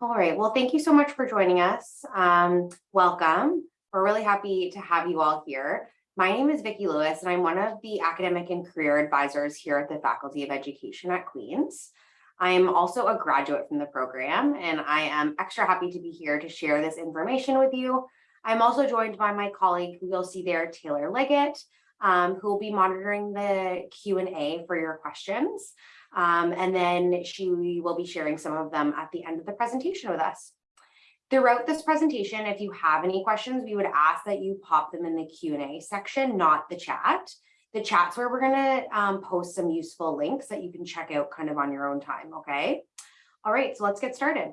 All right, well, thank you so much for joining us. Um, welcome. We're really happy to have you all here. My name is Vicki Lewis, and I'm one of the academic and career advisors here at the Faculty of Education at Queen's. I am also a graduate from the program, and I am extra happy to be here to share this information with you. I'm also joined by my colleague who you'll see there, Taylor Leggett, um, who will be monitoring the Q&A for your questions. Um, and then she will be sharing some of them at the end of the presentation with us. Throughout this presentation, if you have any questions, we would ask that you pop them in the Q&A section, not the chat. The chat's where we're gonna um, post some useful links that you can check out kind of on your own time, okay? All right, so let's get started.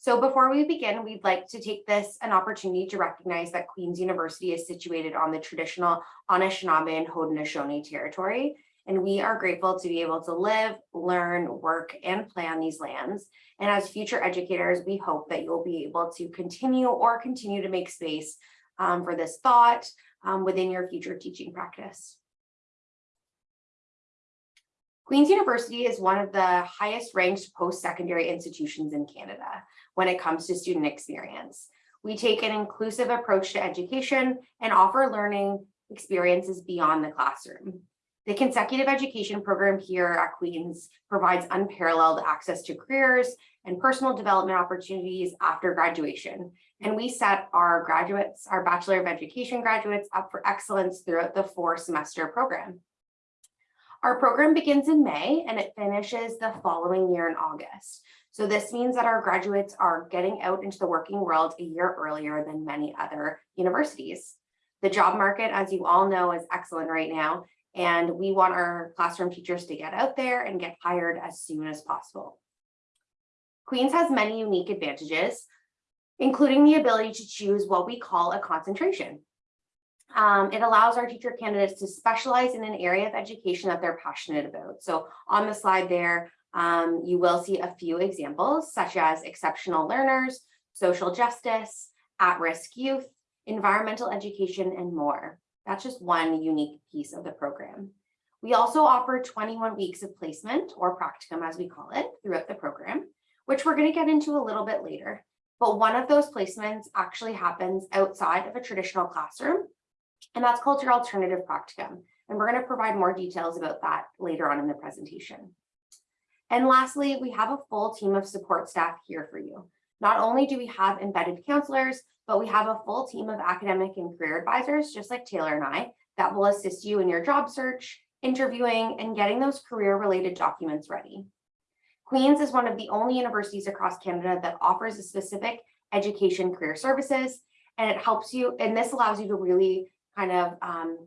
So before we begin, we'd like to take this an opportunity to recognize that Queen's University is situated on the traditional Anishinaabe and Haudenosaunee territory, and we are grateful to be able to live, learn, work, and play on these lands. And as future educators, we hope that you'll be able to continue or continue to make space um, for this thought um, within your future teaching practice. Queen's University is one of the highest ranked post-secondary institutions in Canada when it comes to student experience. We take an inclusive approach to education and offer learning experiences beyond the classroom. The consecutive education program here at Queen's provides unparalleled access to careers and personal development opportunities after graduation. And we set our graduates, our Bachelor of Education graduates up for excellence throughout the four semester program. Our program begins in May and it finishes the following year in August. So this means that our graduates are getting out into the working world a year earlier than many other universities. The job market, as you all know, is excellent right now, and we want our classroom teachers to get out there and get hired as soon as possible. Queen's has many unique advantages, including the ability to choose what we call a concentration. Um, it allows our teacher candidates to specialize in an area of education that they're passionate about. So on the slide there, um, you will see a few examples such as exceptional learners, social justice, at-risk youth, environmental education, and more. That's just one unique piece of the program. We also offer 21 weeks of placement or practicum as we call it throughout the program, which we're going to get into a little bit later. But one of those placements actually happens outside of a traditional classroom and that's called your alternative practicum. And we're going to provide more details about that later on in the presentation. And lastly, we have a full team of support staff here for you. Not only do we have embedded counselors, but we have a full team of academic and career advisors, just like Taylor and I, that will assist you in your job search, interviewing, and getting those career-related documents ready. Queen's is one of the only universities across Canada that offers a specific education career services, and it helps you, and this allows you to really kind of um,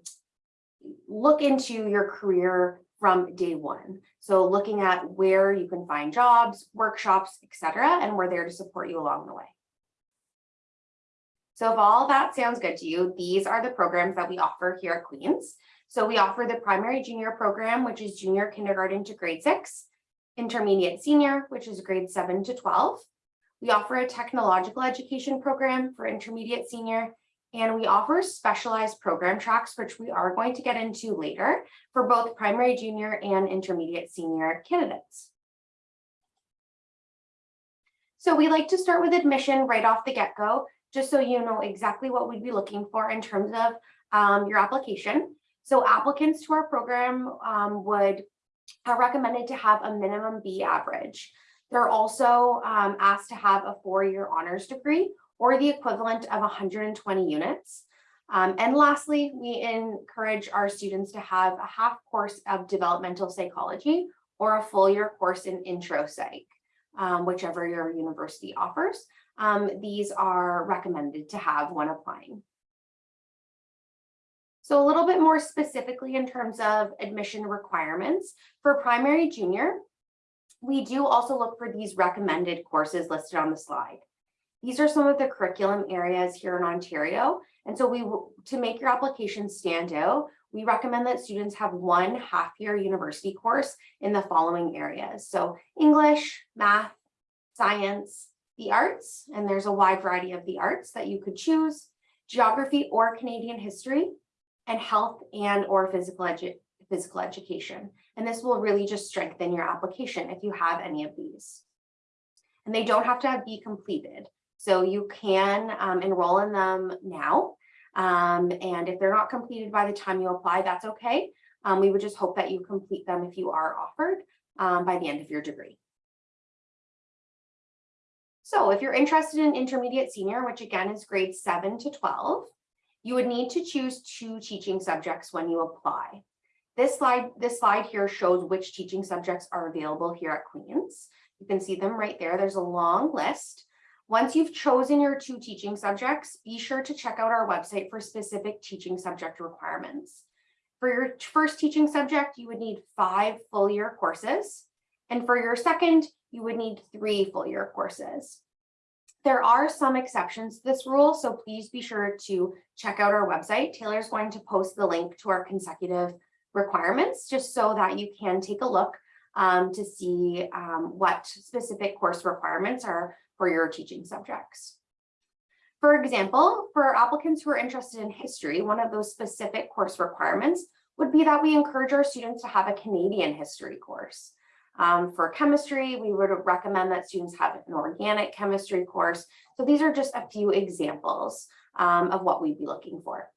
look into your career from day one. So looking at where you can find jobs, workshops, etc., and we're there to support you along the way. So if all that sounds good to you, these are the programs that we offer here at Queen's. So we offer the primary junior program, which is junior kindergarten to grade six, intermediate senior, which is grade seven to 12. We offer a technological education program for intermediate senior and we offer specialized program tracks, which we are going to get into later for both primary junior and intermediate senior candidates. So we like to start with admission right off the get-go, just so you know exactly what we'd be looking for in terms of um, your application. So applicants to our program um, would are recommended to have a minimum B average. They're also um, asked to have a four-year honors degree or the equivalent of 120 units. Um, and lastly, we encourage our students to have a half course of developmental psychology or a full year course in intro psych, um, whichever your university offers. Um, these are recommended to have when applying. So a little bit more specifically in terms of admission requirements for primary junior, we do also look for these recommended courses listed on the slide. These are some of the curriculum areas here in Ontario. And so we, to make your application stand out, we recommend that students have one half year university course in the following areas. So English, math, science, the arts, and there's a wide variety of the arts that you could choose, geography or Canadian history, and health and or physical, edu physical education. And this will really just strengthen your application if you have any of these. And they don't have to be completed. So you can um, enroll in them now. Um, and if they're not completed by the time you apply, that's okay. Um, we would just hope that you complete them if you are offered um, by the end of your degree. So if you're interested in intermediate senior, which again is grades seven to 12, you would need to choose two teaching subjects when you apply. This slide, this slide here shows which teaching subjects are available here at Queen's. You can see them right there. There's a long list. Once you've chosen your two teaching subjects, be sure to check out our website for specific teaching subject requirements. For your first teaching subject, you would need five full year courses. And for your second, you would need three full year courses. There are some exceptions to this rule, so please be sure to check out our website. Taylor's going to post the link to our consecutive requirements just so that you can take a look um, to see um, what specific course requirements are for your teaching subjects. For example, for applicants who are interested in history, one of those specific course requirements would be that we encourage our students to have a Canadian history course. Um, for chemistry, we would recommend that students have an organic chemistry course. So these are just a few examples um, of what we'd be looking for.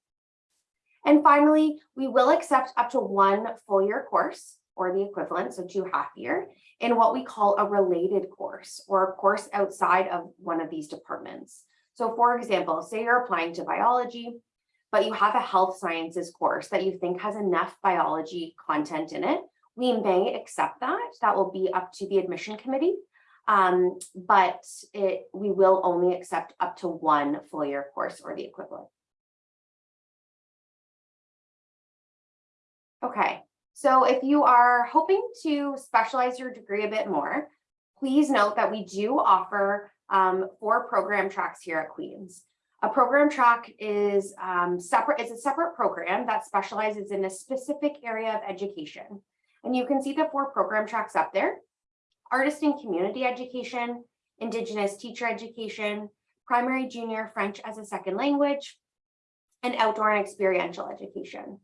And finally, we will accept up to one full year course or the equivalent, so two half year, in what we call a related course or a course outside of one of these departments. So for example, say you're applying to biology, but you have a health sciences course that you think has enough biology content in it, we may accept that. That will be up to the admission committee. Um, but it, we will only accept up to one full year course or the equivalent. Okay, so if you are hoping to specialize your degree a bit more, please note that we do offer um, four program tracks here at Queen's. A program track is um, separate, it's a separate program that specializes in a specific area of education. And you can see the four program tracks up there. Artist and community education, Indigenous teacher education, primary junior French as a second language, and outdoor and experiential education.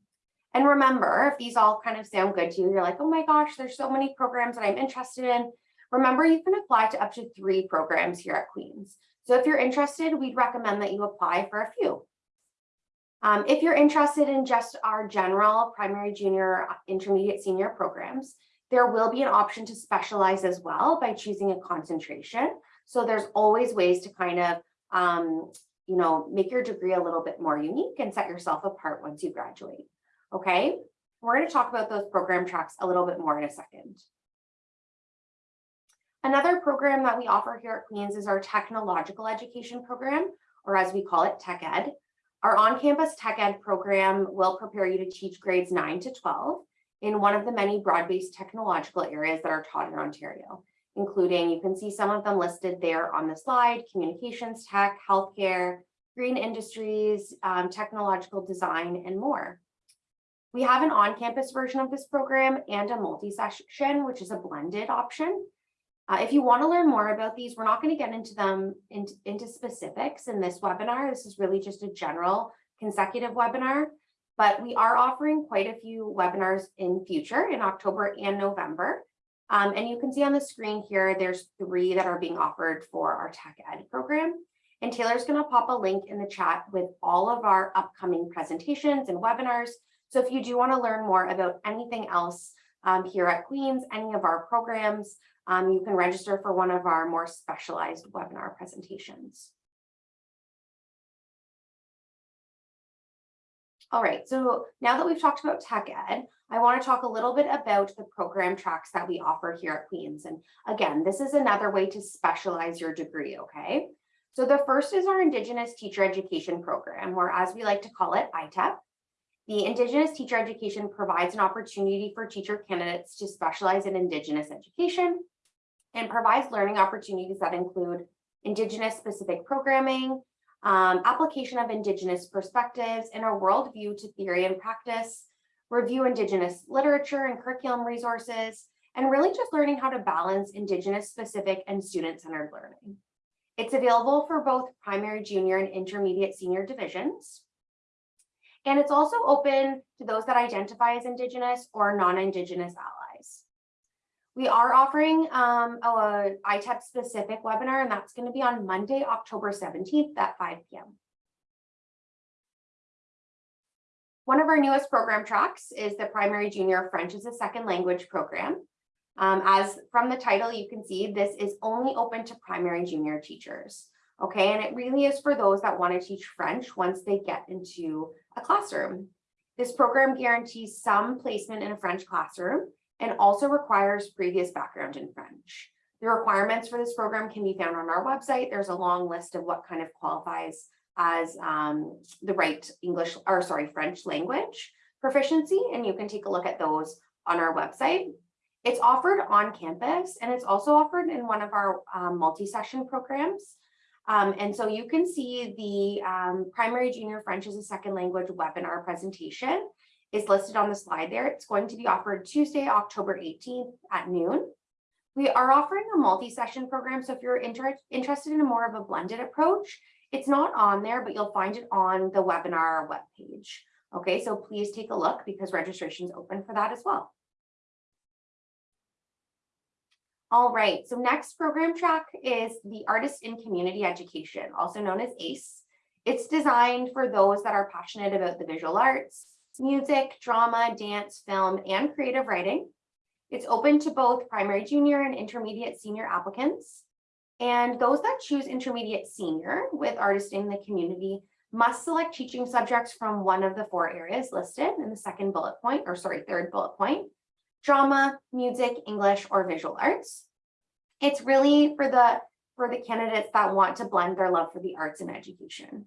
And remember, if these all kind of sound good to you, you're like, oh my gosh, there's so many programs that I'm interested in. Remember, you can apply to up to three programs here at Queen's. So if you're interested, we'd recommend that you apply for a few. Um, if you're interested in just our general primary, junior, intermediate, senior programs, there will be an option to specialize as well by choosing a concentration. So there's always ways to kind of, um, you know, make your degree a little bit more unique and set yourself apart once you graduate. Okay, we're going to talk about those program tracks a little bit more in a second. Another program that we offer here at Queen's is our technological education program, or as we call it, Tech Ed. Our on-campus Tech Ed program will prepare you to teach grades 9 to 12 in one of the many broad-based technological areas that are taught in Ontario, including, you can see some of them listed there on the slide, communications tech, healthcare, green industries, um, technological design, and more. We have an on-campus version of this program and a multi-session, which is a blended option. Uh, if you want to learn more about these, we're not going to get into them into, into specifics in this webinar. This is really just a general consecutive webinar, but we are offering quite a few webinars in future in October and November. Um, and you can see on the screen here, there's three that are being offered for our Tech Ed program. And Taylor's going to pop a link in the chat with all of our upcoming presentations and webinars. So if you do want to learn more about anything else um, here at Queen's, any of our programs, um, you can register for one of our more specialized webinar presentations. All right, so now that we've talked about tech ed, I want to talk a little bit about the program tracks that we offer here at Queen's. And again, this is another way to specialize your degree, okay? So the first is our Indigenous Teacher Education Program, or as we like to call it, ITEP. The Indigenous Teacher Education provides an opportunity for teacher candidates to specialize in Indigenous education and provides learning opportunities that include Indigenous specific programming, um, application of Indigenous perspectives, and a worldview to theory and practice, review Indigenous literature and curriculum resources, and really just learning how to balance Indigenous specific and student-centered learning. It's available for both primary, junior, and intermediate senior divisions. And it's also open to those that identify as Indigenous or non-Indigenous allies. We are offering um, a ITEP specific webinar, and that's going to be on Monday, October 17th at 5 p.m. One of our newest program tracks is the Primary Junior French as a Second Language program. Um, as from the title, you can see this is only open to primary junior teachers. Okay, and it really is for those that want to teach French once they get into a classroom. This program guarantees some placement in a French classroom and also requires previous background in French. The requirements for this program can be found on our website. There's a long list of what kind of qualifies as um, the right English or sorry, French language proficiency, and you can take a look at those on our website. It's offered on campus and it's also offered in one of our um, multi-session programs. Um, and so you can see the um, primary junior French as a second language webinar presentation is listed on the slide there. It's going to be offered Tuesday, October 18th at noon. We are offering a multi-session program. So if you're inter interested in a more of a blended approach, it's not on there, but you'll find it on the webinar webpage. Okay, so please take a look because registration is open for that as well. All right, so next program track is the Artist in Community Education, also known as ACE. It's designed for those that are passionate about the visual arts, music, drama, dance, film, and creative writing. It's open to both primary junior and intermediate senior applicants. And those that choose intermediate senior with Artist in the Community must select teaching subjects from one of the four areas listed in the second bullet point, or sorry, third bullet point drama, music, English, or visual arts. It's really for the, for the candidates that want to blend their love for the arts and education.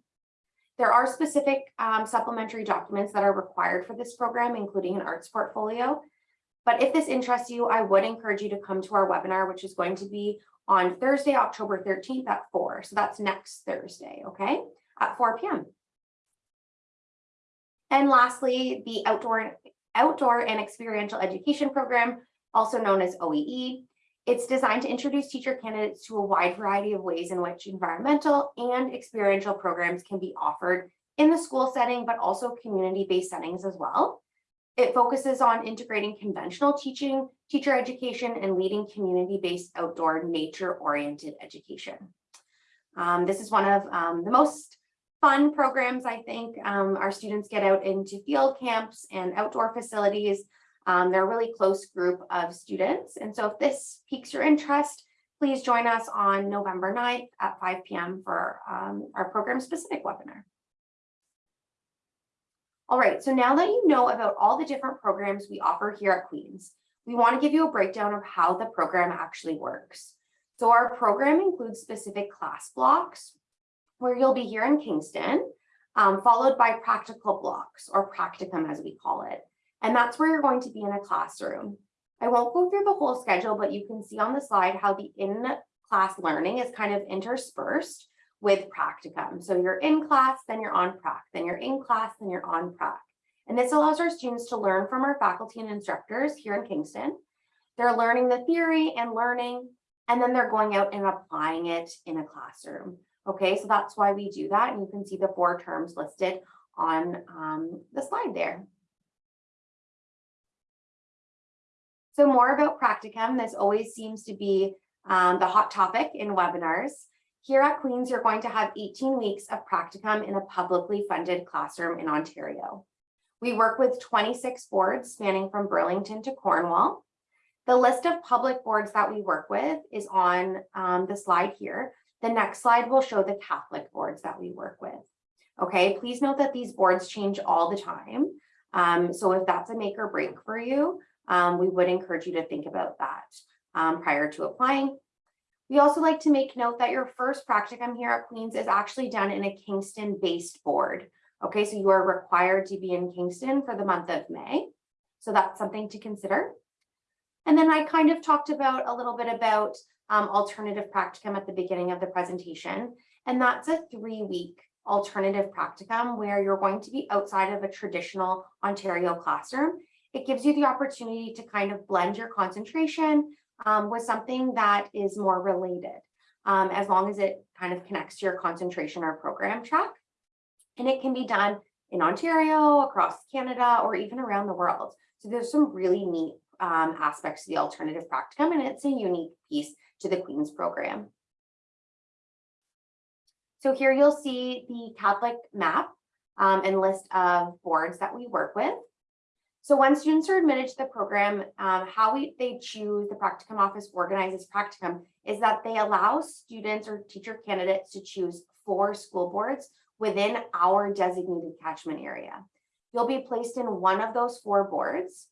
There are specific um, supplementary documents that are required for this program, including an arts portfolio. But if this interests you, I would encourage you to come to our webinar, which is going to be on Thursday, October 13th at 4. So that's next Thursday, okay, at 4 p.m. And lastly, the outdoor outdoor and experiential education program, also known as OEE. It's designed to introduce teacher candidates to a wide variety of ways in which environmental and experiential programs can be offered in the school setting, but also community-based settings as well. It focuses on integrating conventional teaching, teacher education, and leading community-based outdoor nature-oriented education. Um, this is one of um, the most fun programs, I think. Um, our students get out into field camps and outdoor facilities. Um, they're a really close group of students. And so if this piques your interest, please join us on November 9th at 5 p.m. for um, our program specific webinar. All right, so now that you know about all the different programs we offer here at Queen's, we want to give you a breakdown of how the program actually works. So our program includes specific class blocks where you'll be here in Kingston, um, followed by practical blocks or practicum as we call it. And that's where you're going to be in a classroom. I won't go through the whole schedule, but you can see on the slide how the in-class learning is kind of interspersed with practicum. So you're in class, then you're on prac, then you're in class, then you're on prac. And this allows our students to learn from our faculty and instructors here in Kingston. They're learning the theory and learning, and then they're going out and applying it in a classroom. Okay, so that's why we do that. And you can see the four terms listed on um, the slide there. So more about practicum. This always seems to be um, the hot topic in webinars. Here at Queen's, you're going to have 18 weeks of practicum in a publicly funded classroom in Ontario. We work with 26 boards spanning from Burlington to Cornwall. The list of public boards that we work with is on um, the slide here. The next slide will show the Catholic boards that we work with. Okay, please note that these boards change all the time. Um, so if that's a make or break for you, um, we would encourage you to think about that um, prior to applying. We also like to make note that your first practicum here at Queen's is actually done in a Kingston based board. Okay, so you are required to be in Kingston for the month of May. So that's something to consider. And then I kind of talked about a little bit about um, alternative practicum at the beginning of the presentation. And that's a three week alternative practicum where you're going to be outside of a traditional Ontario classroom. It gives you the opportunity to kind of blend your concentration um, with something that is more related, um, as long as it kind of connects to your concentration or program track. And it can be done in Ontario, across Canada, or even around the world. So there's some really neat um, aspects to the alternative practicum, and it's a unique piece to the Queen's program. So here you'll see the Catholic map um, and list of boards that we work with. So when students are admitted to the program, um, how we they choose the practicum office organizes practicum is that they allow students or teacher candidates to choose four school boards within our designated catchment area. You'll be placed in one of those four boards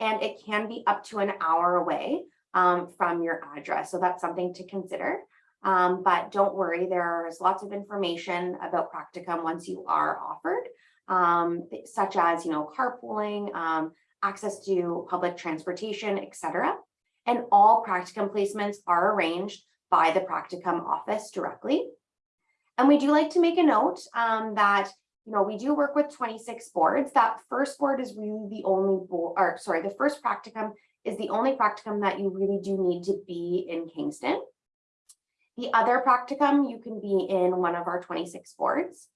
and it can be up to an hour away um, from your address. So that's something to consider. Um, but don't worry, there's lots of information about practicum once you are offered, um, such as, you know, carpooling, um, access to public transportation, etc. And all practicum placements are arranged by the practicum office directly. And we do like to make a note um, that, you know, we do work with 26 boards. That first board is really the only board, or sorry, the first practicum is the only practicum that you really do need to be in Kingston. The other practicum, you can be in one of our 26 boards.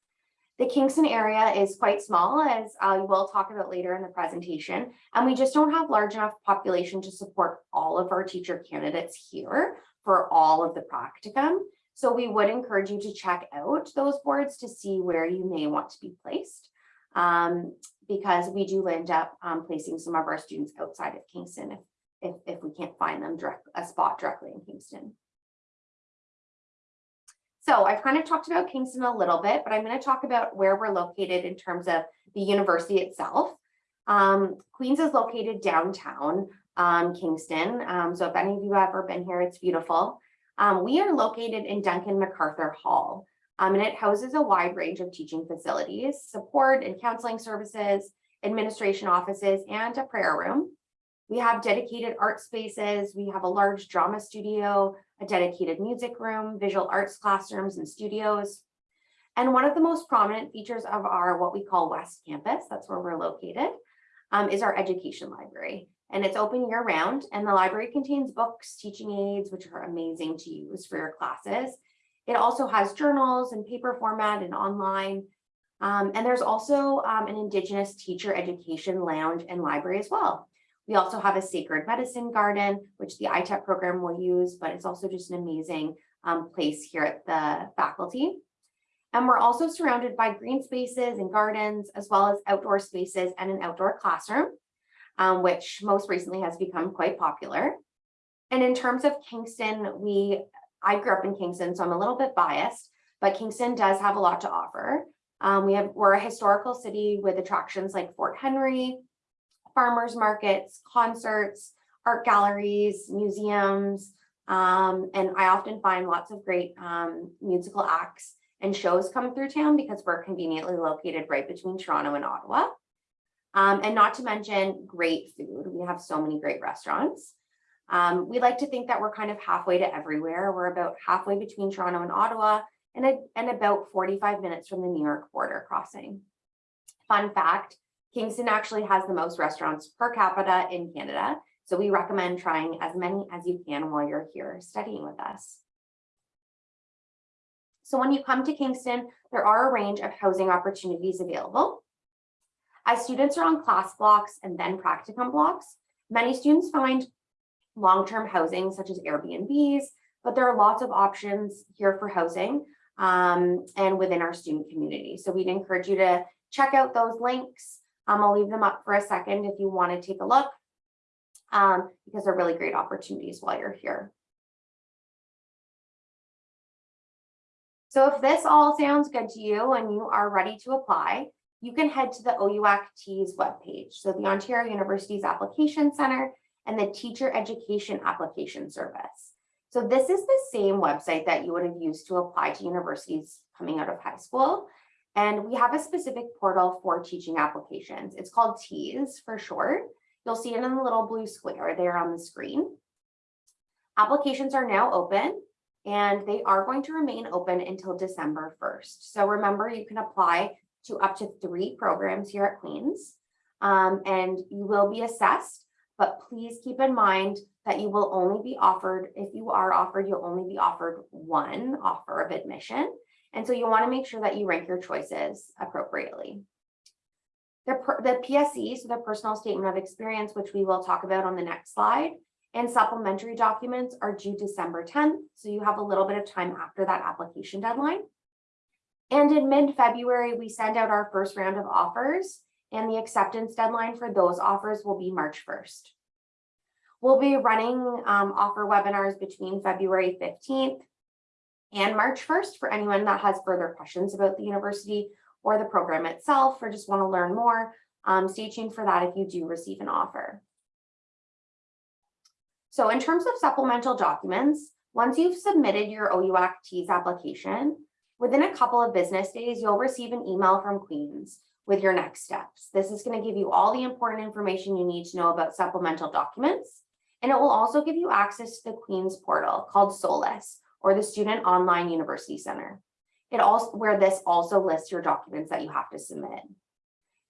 The Kingston area is quite small, as I will talk about later in the presentation, and we just don't have large enough population to support all of our teacher candidates here for all of the practicum. So we would encourage you to check out those boards to see where you may want to be placed. Um, because we do end up um, placing some of our students outside of Kingston if, if, if we can't find them direct a spot directly in Kingston. So I've kind of talked about Kingston a little bit, but I'm going to talk about where we're located in terms of the university itself. Um, Queens is located downtown um, Kingston. Um, so if any of you have ever been here, it's beautiful. Um, we are located in Duncan MacArthur Hall, um, and it houses a wide range of teaching facilities, support and counseling services, administration offices, and a prayer room. We have dedicated art spaces. We have a large drama studio, a dedicated music room, visual arts classrooms and studios. And one of the most prominent features of our what we call West Campus, that's where we're located, um, is our education library. And it's open year round and the library contains books, teaching aids, which are amazing to use for your classes. It also has journals in paper format and online. Um, and there's also um, an Indigenous teacher education lounge and library as well. We also have a sacred medicine garden, which the ITEP program will use, but it's also just an amazing um, place here at the faculty. And we're also surrounded by green spaces and gardens, as well as outdoor spaces and an outdoor classroom, um, which most recently has become quite popular. And in terms of Kingston, we, I grew up in Kingston, so I'm a little bit biased, but Kingston does have a lot to offer. Um, we have, we're a historical city with attractions like Fort Henry, farmers markets, concerts, art galleries, museums, um, and I often find lots of great um, musical acts and shows come through town because we're conveniently located right between Toronto and Ottawa. Um, and not to mention great food. We have so many great restaurants. Um, we like to think that we're kind of halfway to everywhere. We're about halfway between Toronto and Ottawa and, a, and about 45 minutes from the New York border crossing. Fun fact, Kingston actually has the most restaurants per capita in Canada. So we recommend trying as many as you can while you're here studying with us. So when you come to Kingston, there are a range of housing opportunities available. As students are on class blocks and then practicum blocks, many students find long-term housing such as Airbnbs, but there are lots of options here for housing um, and within our student community. So we'd encourage you to check out those links um, I'll leave them up for a second if you want to take a look um, because they're really great opportunities while you're here. So if this all sounds good to you and you are ready to apply, you can head to the OUAC TEAS webpage. So the Ontario University's Application Center and the Teacher Education Application Service. So this is the same website that you would have used to apply to universities coming out of high school. And we have a specific portal for teaching applications. It's called TEAS for short. You'll see it in the little blue square there on the screen. Applications are now open and they are going to remain open until December 1st. So remember, you can apply to up to three programs here at Queen's um, and you will be assessed, but please keep in mind that you will only be offered, if you are offered, you'll only be offered one offer of admission. And so you want to make sure that you rank your choices appropriately. The, the PSE, so the personal statement of experience, which we will talk about on the next slide, and supplementary documents are due December tenth, so you have a little bit of time after that application deadline. And in mid-February, we send out our first round of offers, and the acceptance deadline for those offers will be March first. We'll be running um, offer webinars between February fifteenth and March first for anyone that has further questions about the university or the program itself, or just want to learn more. Um, stay tuned for that if you do receive an offer. So in terms of supplemental documents, once you've submitted your OUAC TEAS application, within a couple of business days, you'll receive an email from Queens with your next steps. This is going to give you all the important information you need to know about supplemental documents. And it will also give you access to the Queens portal called SOLUS or the Student Online University Center. It also where this also lists your documents that you have to submit.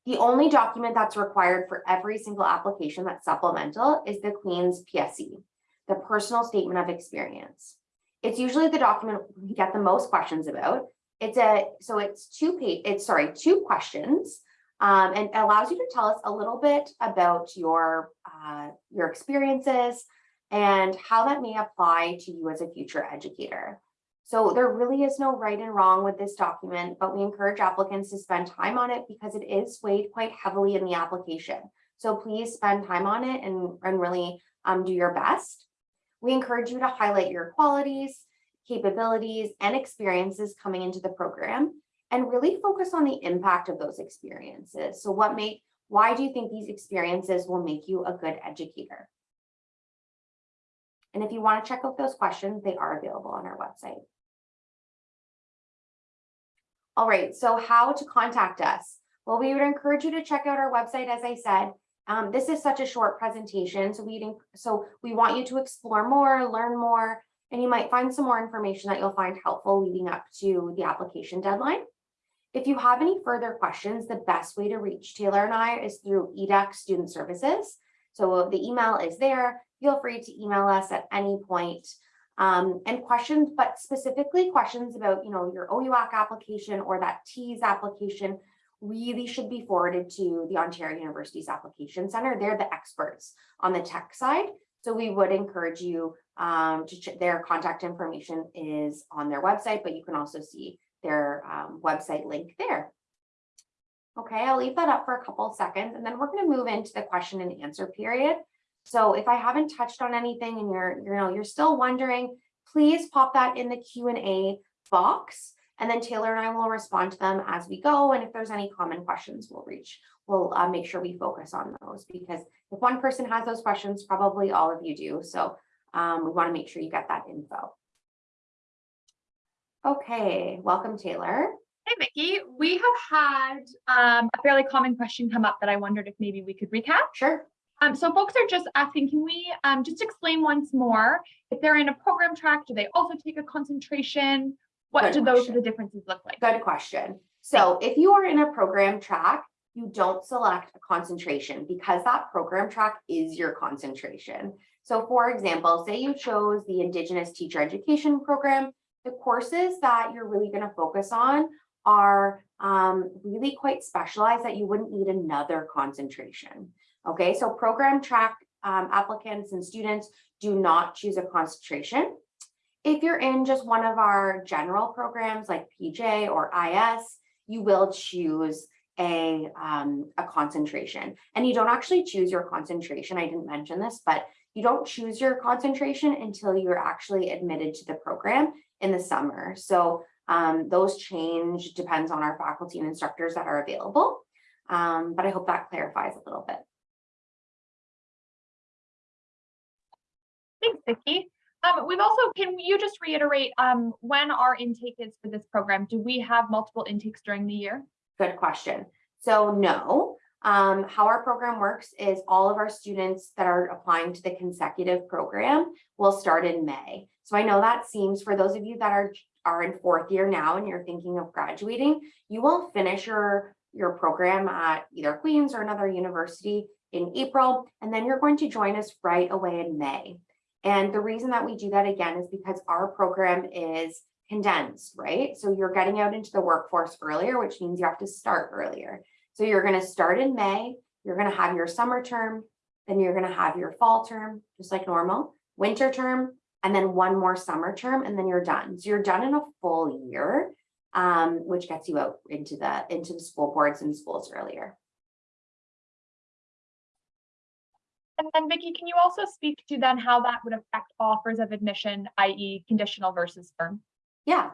The only document that's required for every single application that's supplemental is the Queen's PSE, the personal statement of experience. It's usually the document we get the most questions about. It's a, so it's two page, it's sorry, two questions. Um, and allows you to tell us a little bit about your, uh, your experiences and how that may apply to you as a future educator. So there really is no right and wrong with this document, but we encourage applicants to spend time on it because it is weighed quite heavily in the application. So please spend time on it and, and really um, do your best. We encourage you to highlight your qualities, capabilities, and experiences coming into the program and really focus on the impact of those experiences. So what make, why do you think these experiences will make you a good educator? And if you want to check out those questions, they are available on our website. All right, so how to contact us? Well, we would encourage you to check out our website, as I said. Um, this is such a short presentation, so we so we want you to explore more, learn more, and you might find some more information that you'll find helpful leading up to the application deadline. If you have any further questions, the best way to reach Taylor and I is through EDUC Student Services. So the email is there. Feel free to email us at any point um, and questions, but specifically questions about, you know, your OUAC application or that TEAS application really should be forwarded to the Ontario University's Application Center. They're the experts on the tech side. So we would encourage you um, to their contact information is on their website, but you can also see their um, website link there. Okay, I'll leave that up for a couple of seconds and then we're going to move into the question and answer period. So if I haven't touched on anything and you're, you know, you're still wondering, please pop that in the Q&A box and then Taylor and I will respond to them as we go. And if there's any common questions, we'll reach, we'll uh, make sure we focus on those because if one person has those questions, probably all of you do. So um, we want to make sure you get that info. Okay, welcome Taylor. Hey, Vicky, we have had um, a fairly common question come up that I wondered if maybe we could recap. Sure. Um, so folks are just asking, can we um, just explain once more, if they're in a program track, do they also take a concentration? What do those the differences look like? Good question. So if you are in a program track, you don't select a concentration because that program track is your concentration. So for example, say you chose the Indigenous Teacher Education Program, the courses that you're really going to focus on are um, really quite specialized that you wouldn't need another concentration. Okay, so program track um, applicants and students do not choose a concentration. If you're in just one of our general programs like PJ or IS, you will choose a, um, a concentration. And you don't actually choose your concentration. I didn't mention this, but you don't choose your concentration until you're actually admitted to the program in the summer. So um, those change depends on our faculty and instructors that are available. Um, but I hope that clarifies a little bit. Thanks, Vicky. Um, we've also, can you just reiterate um, when our intake is for this program? Do we have multiple intakes during the year? Good question. So no, um, how our program works is all of our students that are applying to the consecutive program will start in May. So I know that seems for those of you that are, are in fourth year now and you're thinking of graduating, you will finish your, your program at either Queen's or another university in April, and then you're going to join us right away in May. And the reason that we do that again is because our program is condensed, right? So you're getting out into the workforce earlier, which means you have to start earlier. So you're gonna start in May, you're gonna have your summer term, then you're gonna have your fall term, just like normal, winter term, and then one more summer term, and then you're done. So you're done in a full year, um, which gets you out into the, into the school boards and schools earlier. And then Vicki, can you also speak to then how that would affect offers of admission, i.e. conditional versus firm? Yeah,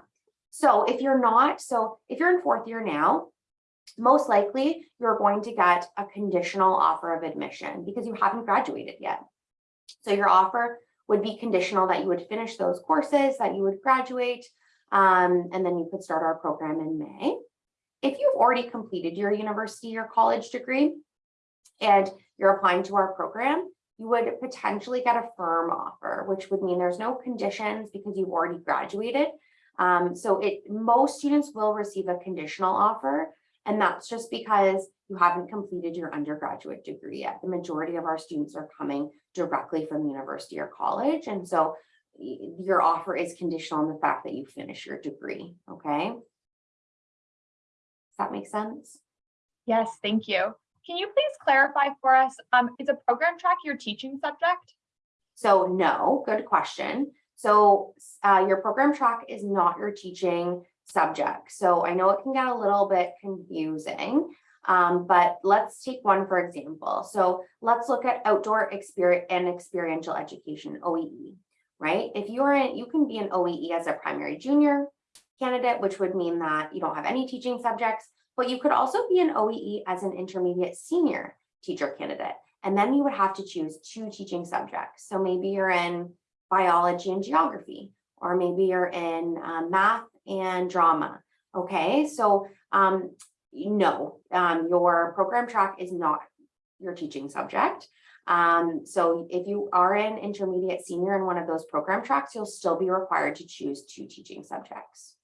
so if you're not, so if you're in fourth year now, most likely you're going to get a conditional offer of admission because you haven't graduated yet. So your offer would be conditional that you would finish those courses, that you would graduate, um, and then you could start our program in May. If you've already completed your university or college degree and you're applying to our program, you would potentially get a firm offer, which would mean there's no conditions because you've already graduated. Um, so it, most students will receive a conditional offer, and that's just because you haven't completed your undergraduate degree yet. The majority of our students are coming directly from university or college, and so your offer is conditional on the fact that you finish your degree, okay? Does that make sense? Yes, thank you. Can you please clarify for us, um, is a program track your teaching subject? So no, good question. So uh, your program track is not your teaching subject. So I know it can get a little bit confusing, um, but let's take one for example. So let's look at outdoor experience and experiential education, OEE, right? If you're in, you can be an OEE as a primary junior candidate, which would mean that you don't have any teaching subjects, but you could also be an OEE as an intermediate senior teacher candidate. And then you would have to choose two teaching subjects. So maybe you're in biology and geography, or maybe you're in um, math and drama. Okay, so um, no, um, your program track is not your teaching subject. Um, so if you are an intermediate senior in one of those program tracks, you'll still be required to choose two teaching subjects.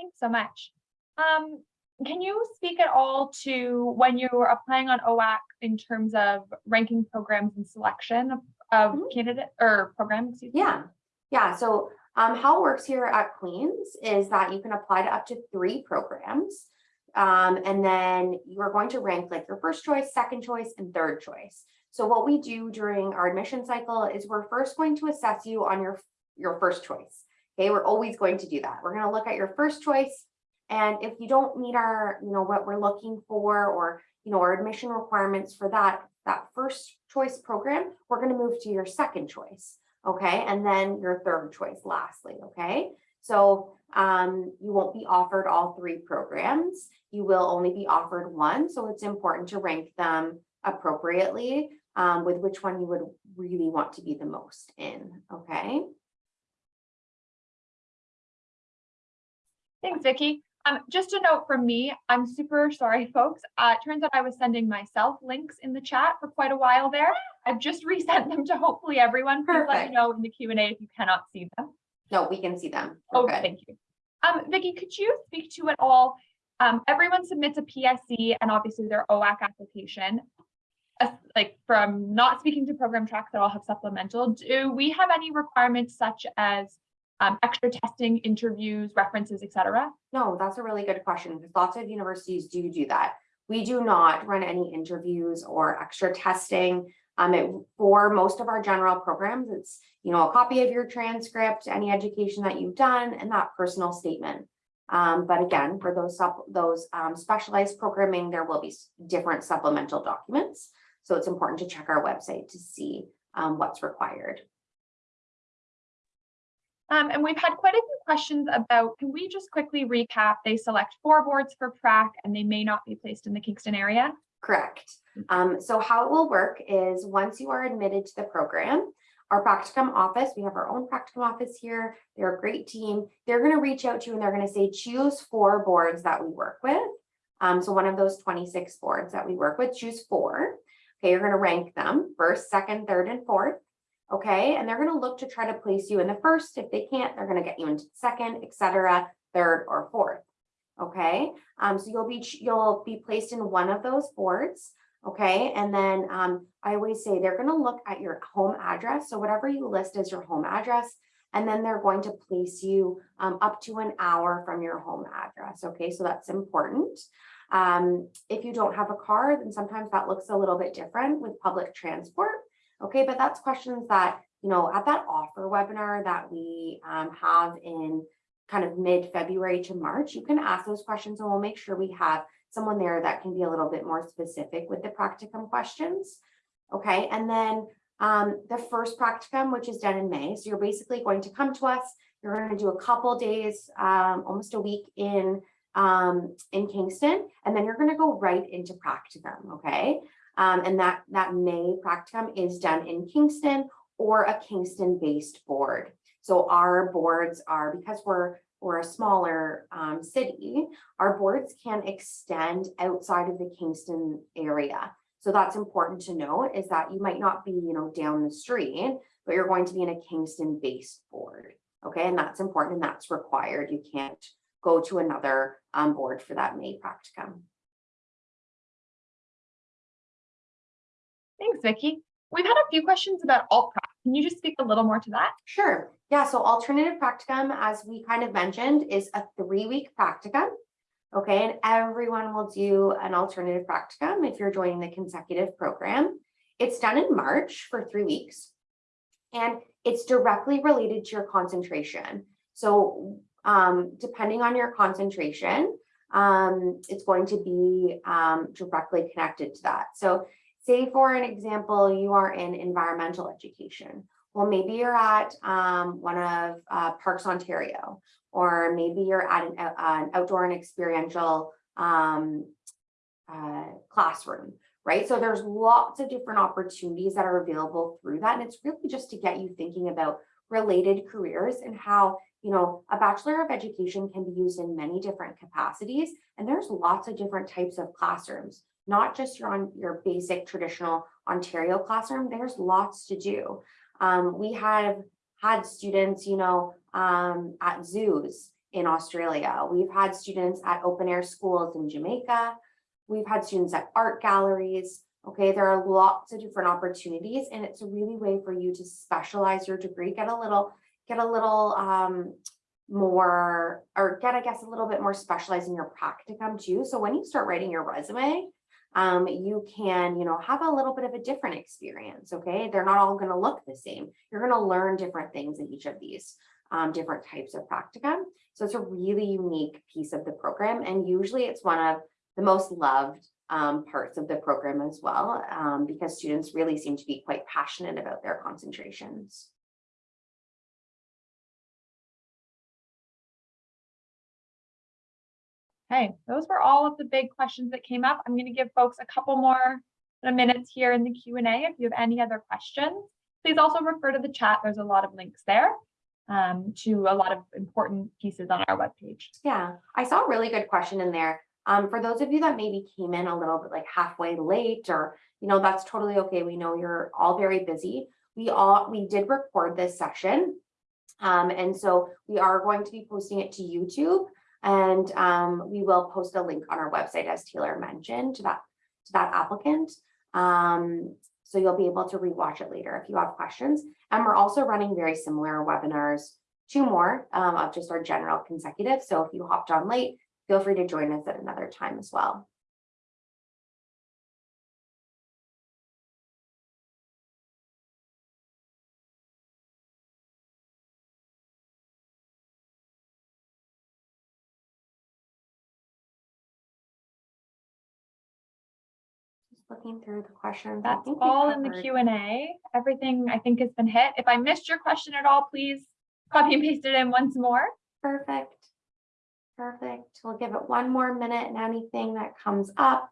Thanks so much. Um, can you speak at all to when you were applying on OAC in terms of ranking programs and selection of, of Mhm. candidate or programs? Yeah, yeah. So um, how it works here at Queens is that you can apply to up to three programs. Um, and then you're going to rank like your first choice, second choice, and third choice. So what we do during our admission cycle is we're first going to assess you on your, your first choice. Okay, we're always going to do that. We're going to look at your first choice. And if you don't meet our, you know, what we're looking for or, you know, our admission requirements for that, that first choice program, we're going to move to your second choice. Okay, and then your third choice lastly, okay? So um, you won't be offered all three programs. You will only be offered one, so it's important to rank them appropriately um, with which one you would really want to be the most in, okay? Thanks, Vicky. Um, just a note from me, I'm super sorry, folks. Uh, it turns out I was sending myself links in the chat for quite a while there. I've just resent them to hopefully everyone. Please let Perfect. me know in the Q and A if you cannot see them. No, we can see them. We're Oh, good. thank you. Um, Vicky, could you speak to it all? Um, everyone submits a PSE and obviously their OAC application. As- like from not speaking to program tracks that all have supplemental, do we have any requirements such as um, extra testing, interviews, references, et cetera? No, that's a really good question lots of universities do do that. We do not run any interviews or extra testing. Um, it, for most of our general programs, it's, you know, a copy of your transcript, any education that you've done, and that personal statement. Um, but again, for those those um, specialized programming, there will be different supplemental documents. So it's important to check our website to see um, what's required. Um, and we've had quite a few questions about, can we just quickly recap? They select four boards for prac and they may not be placed in the Kingston area. Correct. Um, so how it will work is once you are admitted to the program, our practicum office, we have our own practicum office here. They're a great team. They're going to reach out to you and they're going to say, choose four boards that we work with. Um, so one of those 26 boards that we work with, choose four. Okay, you're going to rank them first, second, third, and fourth. Okay, and they're going to look to try to place you in the first. If they can't, they're going to get you into the second, et cetera, third, or fourth. Okay, um, so you'll be, you'll be placed in one of those boards. Okay, and then um, I always say they're gonna look at your home address. So whatever you list as your home address, And then they're going to place you um, up to an hour from your home address. Okay, so that's important. Um, if you don't have a car, then sometimes that looks a little bit different with public transport. Okay, but that's questions that, you know, at that offer webinar that we um, have in kind of mid-February to March, you can ask those questions and we'll make sure we have someone there that can be a little bit more specific with the practicum questions. Okay, and then um, the first practicum, which is done in May. So you're basically going to come to us. You're going to do a couple days, um, almost a week in um, in Kingston, and then you're going to go right into practicum. Okay, um, and that that May practicum is done in Kingston or a Kingston-based board. So our boards are because we're we're a smaller um, city, our boards can extend outside of the Kingston area. So that's important to note is that you might not be, you know, down the street, but you're going to be in a Kingston based board. Okay, and that's important and that's required. You can't go to another um, board for that May practicum. Thanks, Vicky. We've had a few questions about alt prac. Can you just speak a little more to that? Sure. Yeah, so alternative practicum, as we kind of mentioned, is a three-week practicum. Okay, and everyone will do an alternative practicum if you're joining the consecutive program. It's done in March for three weeks. And it's directly related to your concentration. So um, depending on your concentration, um, it's going to be um, directly connected to that. So say for an example, you are in environmental education. Well, maybe you're at um, one of uh, Parks Ontario, or maybe you're at an, uh, an outdoor and experiential um, uh, classroom, right? So there's lots of different opportunities that are available through that. And it's really just to get you thinking about related careers and how, you know, a Bachelor of Education can be used in many different capacities. And there's lots of different types of classrooms, not just your on your basic traditional Ontario classroom. There's lots to do. Um, we have had students, you know, um, at zoos in Australia. We've had students at open air schools in Jamaica. We've had students at art galleries. Okay, there are lots of different opportunities and it's a really way for you to specialize your degree, get a little, get a little um, more, or get, I guess, a little bit more specialized in your practicum too. So when you start writing your resume, um, you can, you know, have a little bit of a different experience, okay? They're not all gonna look the same. You're gonna learn different things in each of these um, different types of practicum. So it's a really unique piece of the program. And usually it's one of the most loved um, parts of the program as well, um, because students really seem to be quite passionate about their concentrations. Okay, those were all of the big questions that came up. I'm going to give folks a couple more minutes here in the Q&A if you have any other questions. Please also refer to the chat. There's a lot of links there um, to a lot of important pieces on our webpage. Yeah, I saw a really good question in there. Um, for those of you that maybe came in a little bit like halfway late or, you know, that's totally okay. We know you're all very busy. We all, we did record this session. Um, and so we are going to be posting it to YouTube and um, we will post a link on our website as Taylor mentioned to that, to that applicant. Um, so you'll be able to rewatch it later if you have questions. And we're also running very similar webinars, two more um, of just our general consecutive. So if you hopped on late, feel free to join us at another time as well. Looking through the questions. That's all in the Q and A. Everything I think has been hit. If I missed your question at all, please copy and paste it in once more. Perfect. Perfect. We'll give it one more minute and anything that comes up.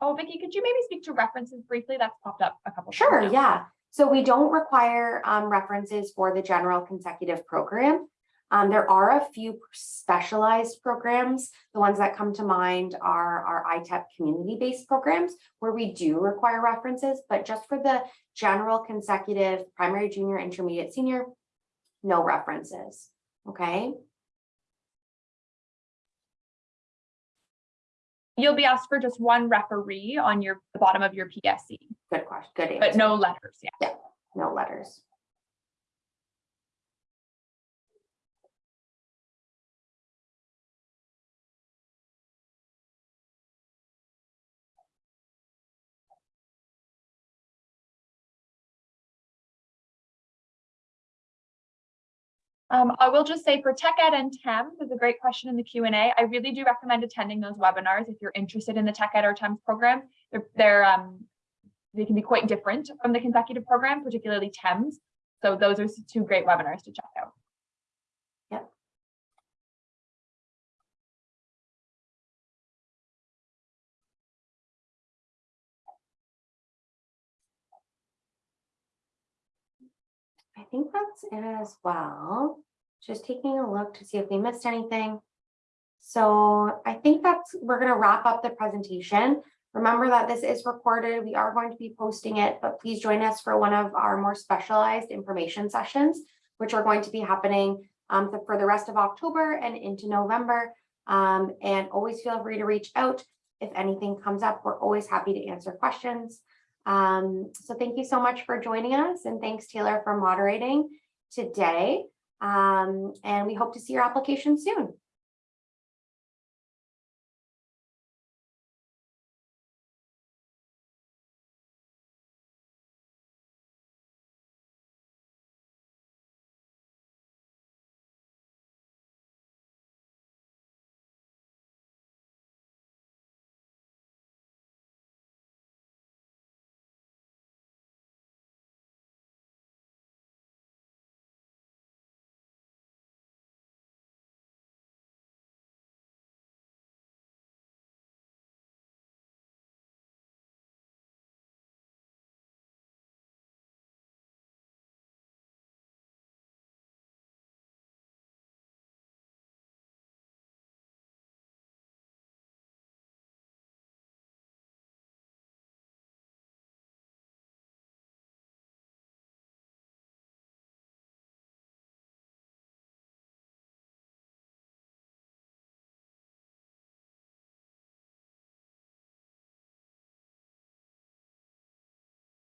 Oh, Vicky, could you maybe speak to references briefly? That's popped up a couple. times Sure, yeah. So we don't require um, references for the general consecutive program. Um, there are a few specialized programs. The ones that come to mind are our ITEP community-based programs where we do require references, but just for the general consecutive primary, junior, intermediate, senior, no references, okay? You'll be asked for just one referee on your, the bottom of your PSE, Good question, good answer. but no letters, yeah. No letters. Um, I will just say for Tech Ed and TEM, there's a great question in the Q and A. I really do recommend attending those webinars if you're interested in the Tech Ed or TEMS program. They're, they're um, they can be quite different from the consecutive program, particularly TEMS. So those are two great webinars to check out. I think that's it as well. Just taking a look to see if we missed anything. So I think that's, we're gonna wrap up the presentation. Remember that this is recorded. We are going to be posting it, but please join us for one of our more specialized information sessions, which are going to be happening um, for- for the rest of October and into November. Um, and always feel free to reach out if anything comes up. We're always happy to answer questions. Um, so thank you so much for joining us and thanks Taylor for moderating today. Um, and we hope to see your application soon.